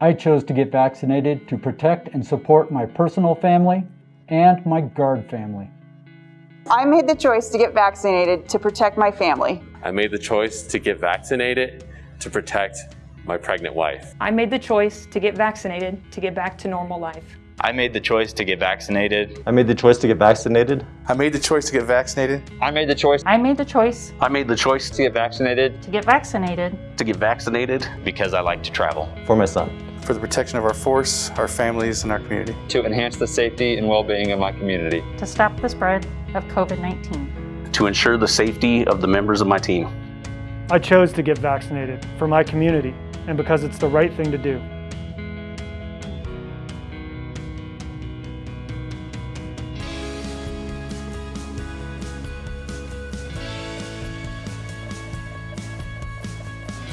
I chose to get vaccinated to protect and support my personal family and my Guard family. I made the choice to get vaccinated to protect my family. I made the choice to get vaccinated to protect my pregnant wife. I made the choice to get vaccinated to get back to normal life. I made the choice to get vaccinated. I made the choice to get vaccinated. I made the choice to get vaccinated. I made the choice. I made the choice I made the choice to get vaccinated. to get vaccinated To get vaccinated. Because I like to travel. For my son. For the protection of our force, our families, and our community. To enhance the safety and well-being of my community. to stop the spread of COVID-19. To ensure the safety of the members of my team. I chose to get vaccinated for my community and because it's the right thing to do.